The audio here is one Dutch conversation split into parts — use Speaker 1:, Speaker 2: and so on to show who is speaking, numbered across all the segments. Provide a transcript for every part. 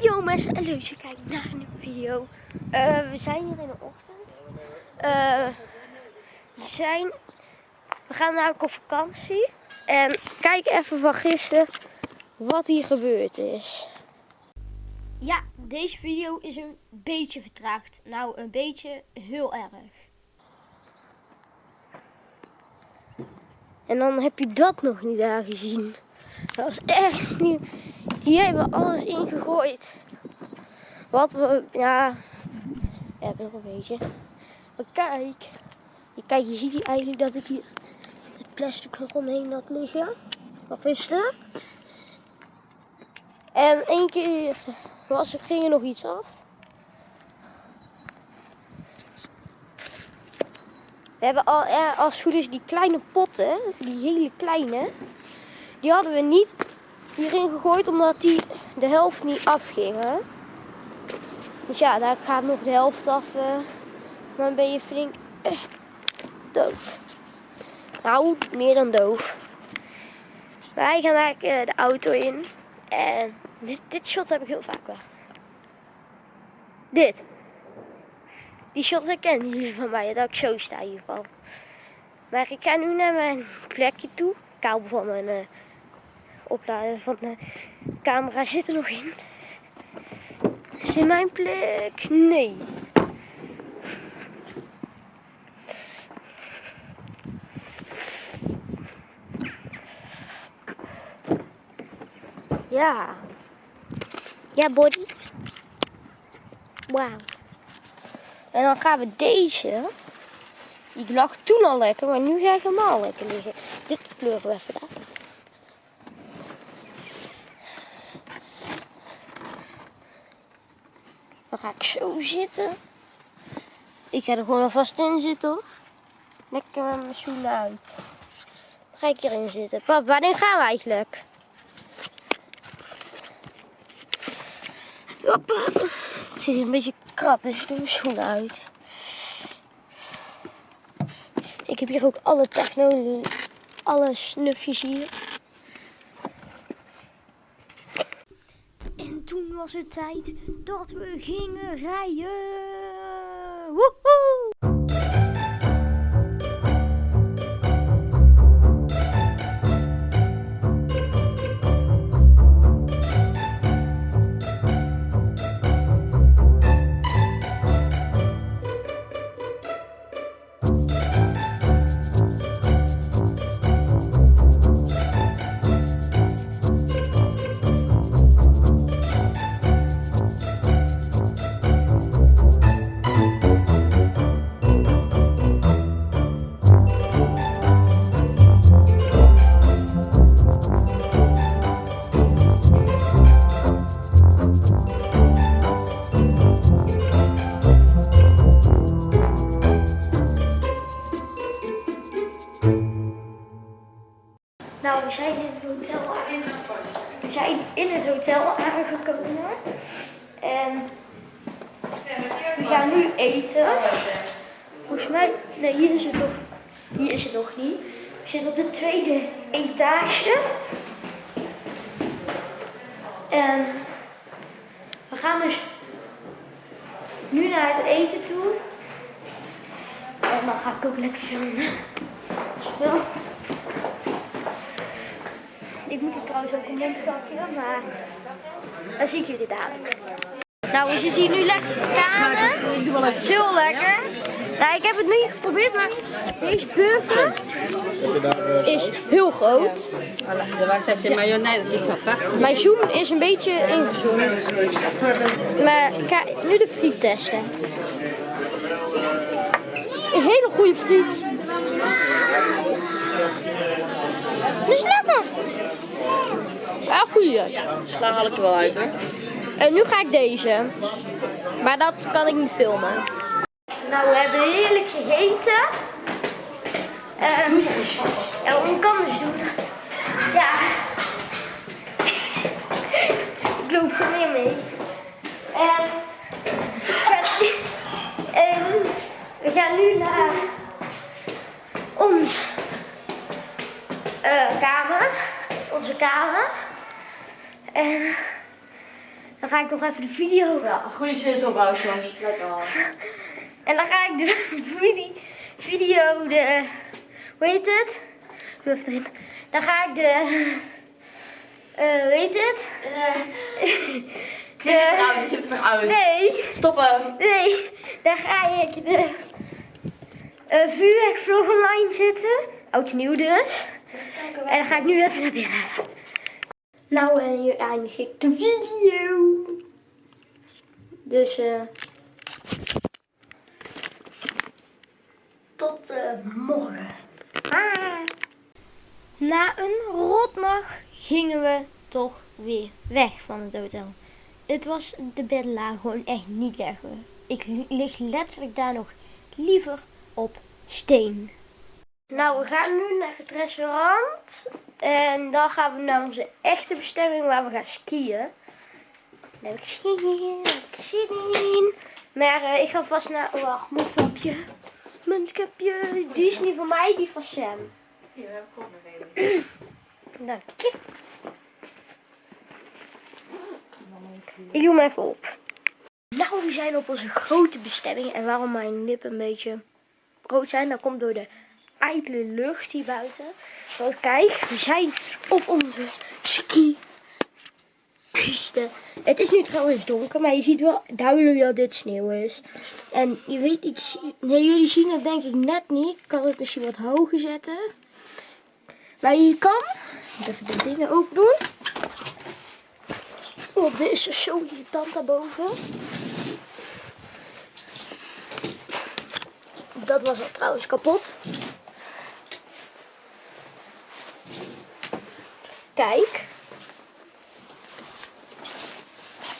Speaker 1: Yo mensen, en leuk dat je kijkt naar een video. Eh, we zijn hier in de ochtend. Eh, we zijn, we gaan namelijk op vakantie. En kijk even van gisteren wat hier gebeurd is. Ja, deze video is een beetje vertraagd. Nou, een beetje heel erg. En dan heb je dat nog niet daar gezien. Dat was echt niet... Hier hebben we alles ingegooid. Wat we... Ja... Ja, nog een beetje. Maar kijk. Je, kijk, je ziet hier eigenlijk dat ik hier het plastic eromheen had liggen. Of is het? En één keer was, ging er nog iets af. We hebben al, als het goed is die kleine potten, die hele kleine, die hadden we niet hierin gegooid omdat die de helft niet afgingen. Dus ja, daar gaat nog de helft af. Uh, dan ben je flink uh, doof. Nou, meer dan doof. Wij gaan eigenlijk uh, de auto in. En dit, dit shot heb ik heel vaak wel. Dit. Die shot herken jullie van mij, dat ik zo sta in ieder geval. Maar ik ga nu naar mijn plekje toe. Kabel van mijn opladen van de camera zit er nog in. Is in mijn plek? Nee. Ja. Ja, body. Wauw. En dan gaan we deze. Die lag toen al lekker, maar nu ga ik helemaal lekker liggen. Dit pleuren we even daar. Dan ga ik zo zitten. Ik ga er gewoon alvast in zitten hoor. Lekker met mijn schoenen uit. Dan ga ik hierin zitten. Pap, wanneer gaan we eigenlijk? Hoppa. Het zit hier een beetje krap, dus ik doe mijn schoenen uit. Ik heb hier ook alle technologie, alle snufjes hier. En toen was het tijd dat we gingen rijden. Hotel aangekomen. En we gaan nu eten. Volgens mij, nee, hier is het nog, hier is het nog niet. We zitten op de tweede etage. En we gaan dus nu naar het eten toe. En dan ga ik ook lekker filmen. Ja. Ik moet er trouwens ook een mondkapje, maar dan zie ik jullie dadelijk. Nou, we zitten hier nu lekker. Het heel lekker. Nou, ik heb het nu geprobeerd, maar deze burger is heel groot. Mijn zoom is een beetje ingezoomd. Maar ik ga nu de friet testen. Een hele goede friet. Dat is lekker. Ja, goeie.
Speaker 2: Sla haal ik er wel uit hoor.
Speaker 1: En nu ga ik deze. Maar dat kan ik niet filmen. Nou, we hebben heerlijk gegeten. Um, ja, wat kan dus doen? Ja. ik loop gewoon weer mee. En, en we gaan nu naar ons uh, kamer. Onze kamer. En Dan ga ik nog even de video.
Speaker 2: Ja, goede zin opbouwen, jongens. Lekker.
Speaker 1: En dan ga ik de video, video de, hoe heet het? Even erin. Dan ga ik de, eh, hoe heet het?
Speaker 2: Knip het eruit, knip het eruit.
Speaker 1: Nee,
Speaker 2: Stoppen.
Speaker 1: nee. Dan ga ik de uh, vuurwerkvlog online zetten. Oud nieuw dus. En dan ga ik nu even naar binnen. Nou, en hier eindig ik de video. Dus, eh. tot eh, morgen. Ah. Na een rotnacht gingen we toch weer weg van het hotel. Het was de bedlaag gewoon echt niet lekker. Ik lig letterlijk daar nog liever op steen. Nou, we gaan nu naar het restaurant. En dan gaan we naar onze echte bestemming waar we gaan skiën. Daar heb ik zin in, daar heb ik zin in. Maar eh, ik ga vast naar... Oh, wacht, mondkapje. Mondkapje. Die is niet van mij, die van Sam.
Speaker 2: Hier heb ik ook nog een.
Speaker 1: Dank je. Ik doe hem even op. Nou, we zijn op onze grote bestemming. En waarom mijn lippen een beetje rood zijn, dat komt door de ijdele lucht hier buiten. Want kijk, we zijn op onze ski piste. Het is nu trouwens donker, maar je ziet wel duidelijk dat dit sneeuw is. En je weet, ik zie, nee, jullie zien het denk ik net niet. Ik kan het misschien wat hoger zetten. Maar je kan, even de dingen open doen. Oh, dit is zo irritant daarboven. Dat was al trouwens kapot. Kijk.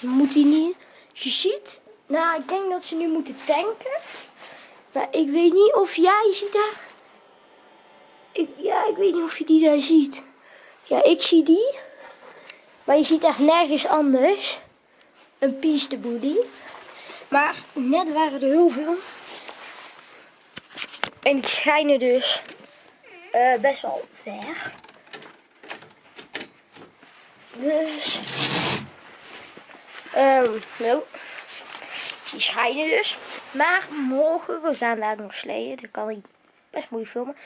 Speaker 1: Moet hij niet. Je ziet. Nou, ik denk dat ze nu moeten tanken. Maar ik weet niet of jij ziet daar. Ik, ja, ik weet niet of je die daar ziet. Ja, ik zie die. Maar je ziet echt nergens anders. Een piesteboelie. Maar net waren er heel veel. En die schijnen dus eh, best wel ver. Dus. ehm nou, die schijnen dus. Maar morgen, we gaan daar nog sleeën. Dat kan ik best moeilijk filmen.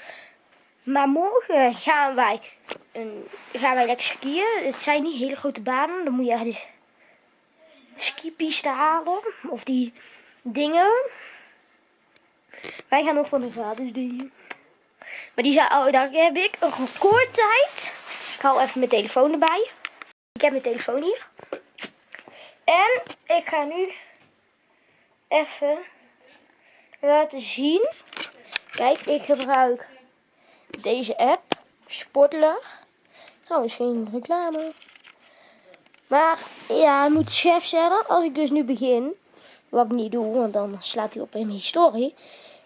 Speaker 1: Maar morgen gaan wij, een, gaan wij lekker skiën. Het zijn niet hele grote banen. Dan moet je de skipiste halen. Of die dingen. Wij gaan nog van de gratis dingen. Maar die zijn, oh, daar heb ik een recordtijd. Ik hou even mijn telefoon erbij. Ik heb mijn telefoon hier. En ik ga nu even laten zien. Kijk, ik gebruik deze app, Sportler. Trouwens geen reclame. Maar ja, ik moet chef zeggen, als ik dus nu begin, wat ik niet doe, want dan slaat hij op in mijn historie.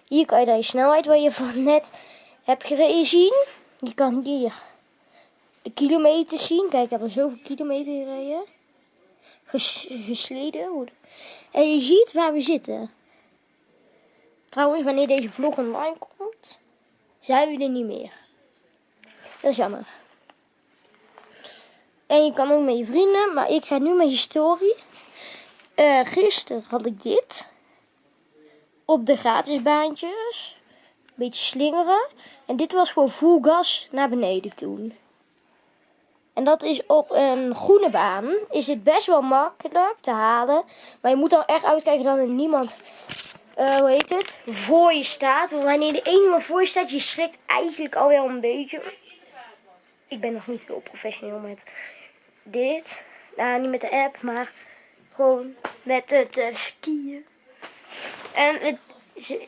Speaker 1: Hier kan je dan je snelheid waar je van net hebt gereden zien. Je kan hier de kilometers zien. Kijk, ik heb er zoveel kilometer gereden. Ges gesleden. En je ziet waar we zitten. Trouwens, wanneer deze vlog online komt, zijn we er niet meer. Dat is jammer. En je kan ook met je vrienden, maar ik ga nu met je story. Uh, gisteren had ik dit. Op de gratisbaantjes. Een beetje slingeren. En dit was gewoon full gas naar beneden toen. En dat is op een groene baan. Is het best wel makkelijk te halen. Maar je moet dan echt uitkijken dat er niemand, uh, hoe heet het, voor je staat. Want wanneer er iemand voor je staat, je schrikt eigenlijk alweer een beetje. Ik ben nog niet heel professioneel met dit. Nou, niet met de app, maar gewoon met het uh, skiën. En het, ze,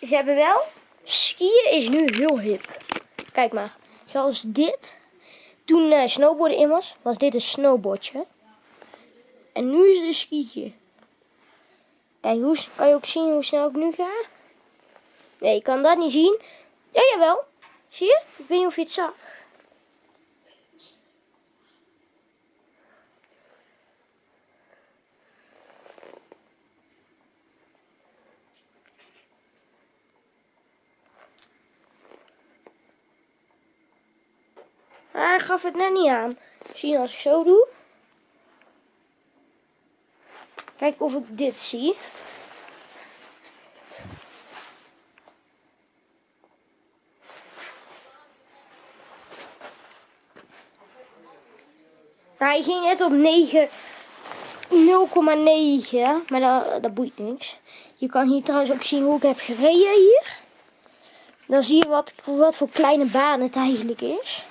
Speaker 1: ze hebben wel, skiën is nu heel hip. Kijk maar, zoals dit. Toen uh, snowboarden in was, was dit een snowboardje. En nu is het een skietje. Kijk, hoe, kan je ook zien hoe snel ik nu ga? Nee, je kan dat niet zien. Ja, jawel. Zie je? Ik weet niet of je het zag. Hij gaf het net niet aan. Zie als ik zo doe. Kijk of ik dit zie. hij ging net op 9, 0,9, maar dat, dat boeit niks. Je kan hier trouwens ook zien hoe ik heb gereden hier. Dan zie je wat, wat voor kleine baan het eigenlijk is.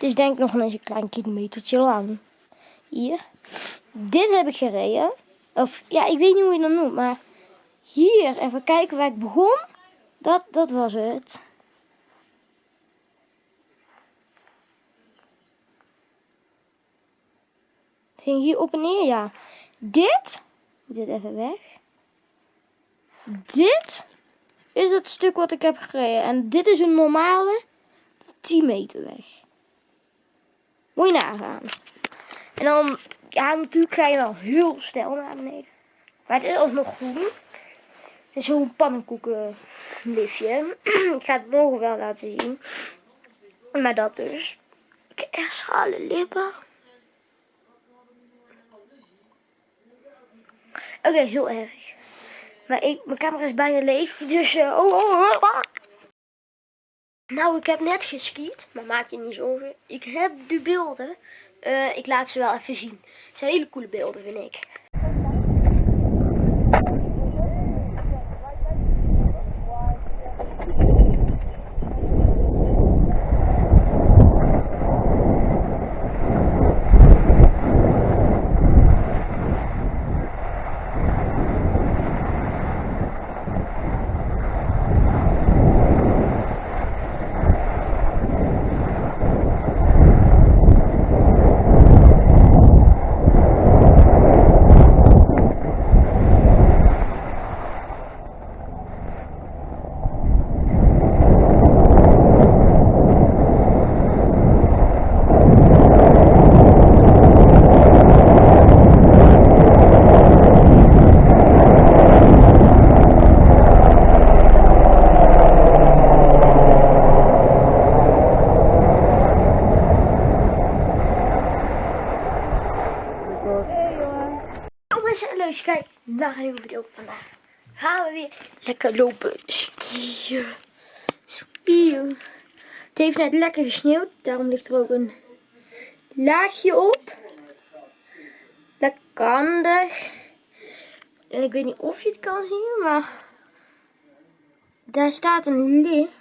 Speaker 1: Het is denk ik nog een klein kilometertje lang. Hier. Dit heb ik gereden. Of ja, ik weet niet hoe je dat noemt, maar hier, even kijken waar ik begon. Dat, dat was het. Het ging hier op en neer, ja. Dit, dit even weg. Dit is het stuk wat ik heb gereden. En dit is een normale 10 meter weg. Moet je nagaan. En dan, ja, natuurlijk ga je wel heel snel naar beneden. Maar het is alsnog groen. Het is zo'n pannenkoekenliftje. ik ga het morgen wel laten zien. Maar dat dus. Ik heb echt schale lippen. Oké, heel erg. Maar ik, mijn camera is bijna leeg, dus... Uh, oh, oh, oh, Nou, ik heb net geskiet, maar maak je niet zorgen. Ik heb de beelden. Uh, ik laat ze wel even zien. Het zijn hele coole beelden, vind ik. Dus kijk naar een nieuwe video vandaag. Gaan we weer lekker lopen skiën. Skiën. Het heeft net lekker gesneeuwd. Daarom ligt er ook een laagje op. Lekker handig. En ik weet niet of je het kan zien, maar daar staat een lift.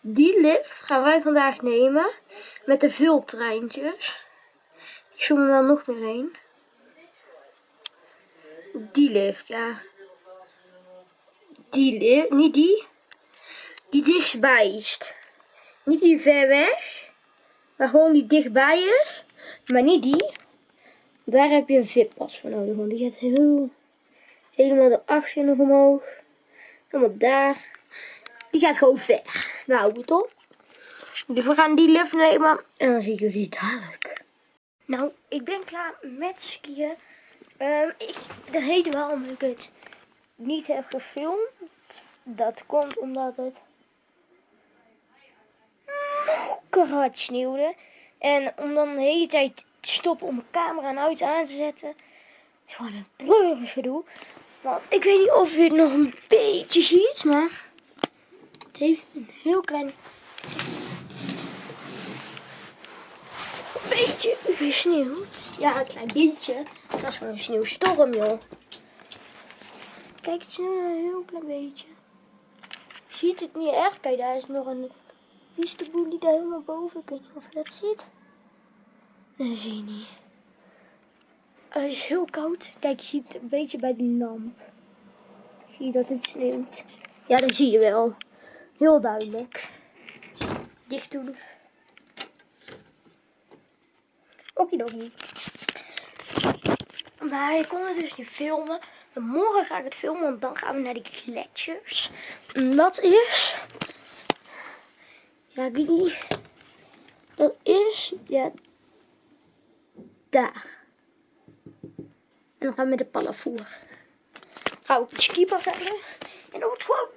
Speaker 1: Die lift gaan wij vandaag nemen met de vultreintjes. Ik zoom er wel nog meer heen. Die lift, ja. Die lift, niet die. Die dichtbij is. Niet die ver weg. Maar gewoon die dichtbij is. Maar niet die. Daar heb je een VIP-pas voor nodig. Want die gaat heel, helemaal erachter nog omhoog. Helemaal daar. Die gaat gewoon ver. Nou, goed op. Dus we gaan die lift nemen. En dan zie ik jullie dadelijk. Nou, ik ben klaar met skiën. Um, ik, de reden waarom ik het niet heb gefilmd, dat komt omdat het keihard sneeuwde. En om dan de hele tijd te stoppen om mijn camera en auto aan te zetten, is gewoon een pleuris gedoe. Want ik weet niet of je het nog een beetje ziet, maar het heeft een heel klein beetje gesneeuwd. Ja, een klein beetje. Dat is gewoon een sneeuwstorm, joh. Kijk, het sneeuwt een heel klein beetje. Je ziet het niet erg. Kijk, daar is nog een die daar helemaal boven. Ik weet niet of je dat ziet. Dat zie je niet. Het is heel koud. Kijk, je ziet het een beetje bij die lamp. Zie je dat het sneeuwt? Ja, dat zie je wel. Heel duidelijk. Dicht doen. Okidoki. Maar ik kon het dus niet filmen. Morgen ga ik het filmen, want dan gaan we naar die gletsjers. En dat is... Ja, niet. Dat is... Ja... Daar. En dan gaan we met de pallavoer. Ga ik de skipas hebben. En dan wordt gewoon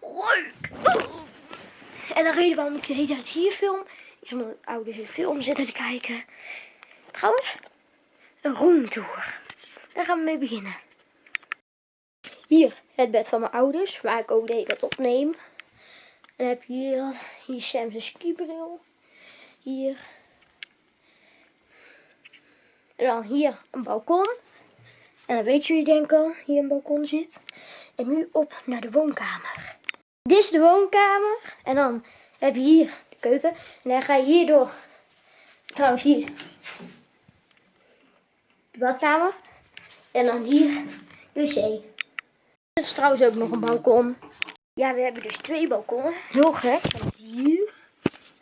Speaker 1: leuk. En de reden waarom ik de hele tijd hier film, omdat ouders een film zitten te kijken. Trouwens, een roomtour. Daar gaan we mee beginnen. Hier het bed van mijn ouders, waar ik ook de hele tijd opneem. En dan heb je hier, dat. hier Sam's skibril. Hier. En dan hier een balkon. En dan weet jullie denk ik al, hier een balkon zit. En nu op naar de woonkamer. Dit is de woonkamer. En dan heb je hier En dan ga je hier door. Trouwens hier. De badkamer. En dan hier de wc. Er is trouwens ook nog een balkon. Ja, we hebben dus twee balkonnen. Heel gek. Hier.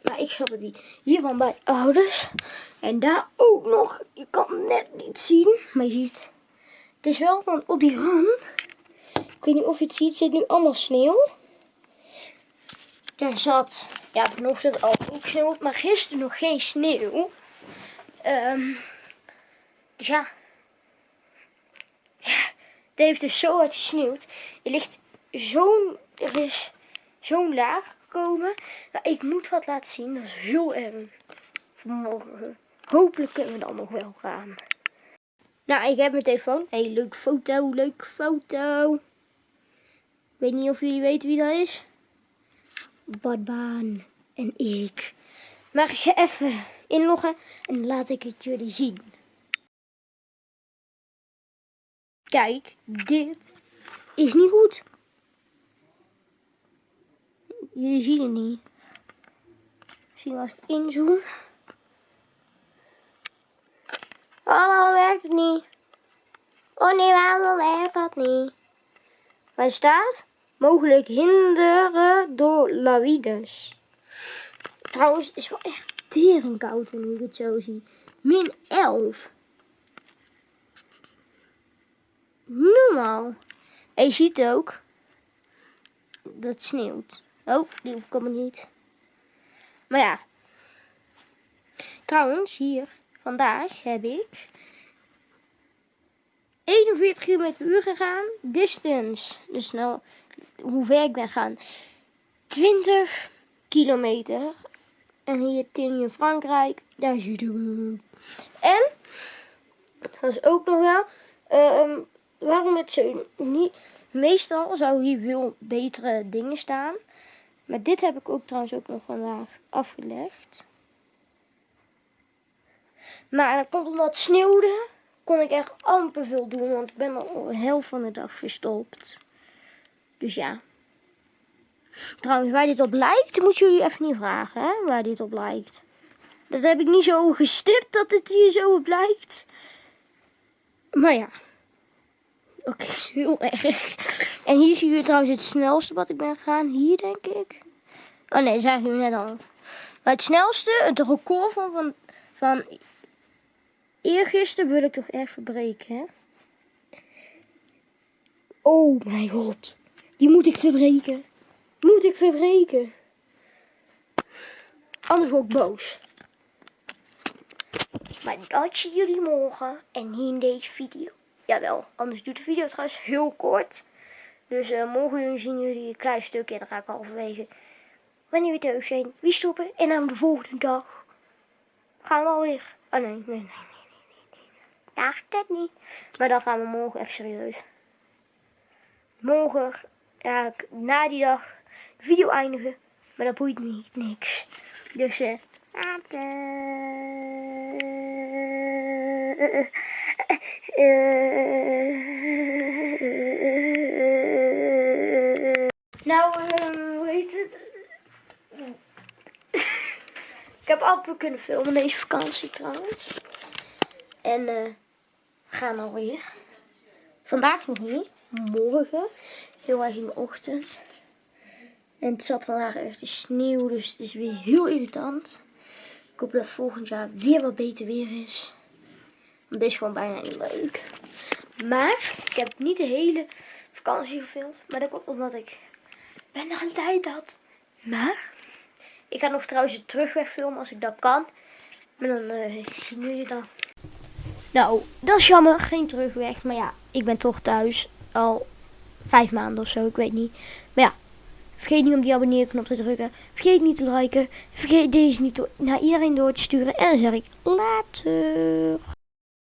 Speaker 1: Maar ik snap het niet. Hier van bij ouders. En daar ook nog. Je kan het net niet zien. Maar je ziet. Het is wel, want op die rand. Ik weet niet of je het ziet. Zit nu allemaal sneeuw. Daar zat. Ja, vanochtend al ook sneeuw. Maar gisteren nog geen sneeuw. Ehm, dus ja. Ja. Het heeft dus zo hard gesneeuwd. Er ligt zo'n. Er is zo'n laag gekomen. Maar ik moet wat laten zien. Dat is heel erg. Vanmorgen. Hopelijk kunnen we dan nog wel gaan. Nou, ik heb mijn telefoon. Hey, leuke foto, leuke foto. Ik weet niet of jullie weten wie dat is. Badbaan en ik. Maar ik even inloggen en laat ik het jullie zien. Kijk, dit is niet goed. Jullie zien het niet. Misschien als ik inzoom. Oh, waarom werkt het niet? Oh nee, waarom werkt dat niet? Waar staat? Mogelijk hinderen door lawides. Trouwens, het is wel echt tering koud nu ik het zo zie. Min 11. Normaal. En je ziet ook dat sneeuwt. Oh, die hoef ik niet. Maar ja. Trouwens, hier, vandaag heb ik 41 km per uur gegaan. Distance, dus nou, hoe ver ik ben gaan. 20 kilometer. En hier in Frankrijk, daar zitten we. En, dat is ook nog wel, ehm, waarom het zo niet... Meestal zou hier veel betere dingen staan. Maar dit heb ik ook trouwens ook nog vandaag afgelegd. Maar dat komt omdat het sneeuwde, kon ik echt amper veel doen, want ik ben al helft van de dag verstopt. Dus ja. Trouwens, waar dit op lijkt, moet jullie even niet vragen, hè, waar dit op lijkt. Dat heb ik niet zo gestipt dat het hier zo op lijkt. Maar ja. Oké, heel erg. En hier zie je trouwens het snelste wat ik ben gegaan. Hier denk ik. Oh nee, zagen jullie net al. Maar het snelste, het record van, van, van eergisteren wil ik toch echt verbreken, hè? Oh mijn god. Die moet ik verbreken. Moet ik verbreken. Anders word ik boos. Maar dat zien jullie morgen en niet in deze video. Jawel, anders doet de video trouwens heel kort. Dus uh, morgen zien jullie een klein stukje en dan ga ik halverwege wanneer we thuis zijn. Wie stoppen en dan de volgende dag gaan we alweer. Oh nee, nee, nee, nee, nee, nee. Daar dat niet. Maar dan gaan we morgen even serieus. Morgen ga ik na die dag de video eindigen. Maar dat boeit me niks. Dus eh. Nou, uh, hoe heet het? ik heb amper kunnen filmen deze vakantie trouwens. En uh, we gaan alweer. Vandaag nog niet. Morgen. Heel erg in de ochtend. En het zat vandaag echt de sneeuw, dus het is weer heel irritant. Ik hoop dat volgend jaar weer wat beter weer is. Want dit is gewoon bijna niet leuk. Maar ik heb niet de hele vakantie gefilmd. Maar dat komt omdat ik er een tijd had. Maar ik ga nog trouwens de terugweg filmen als ik dat kan. Maar dan uh, zien jullie dan. Nou, dat is jammer. Geen terugweg. Maar ja, ik ben toch thuis al vijf maanden of zo. Ik weet niet. Maar ja, Vergeet niet om die abonneerknop te drukken. Vergeet niet te liken. Vergeet deze niet naar iedereen door te sturen. En dan zeg ik later.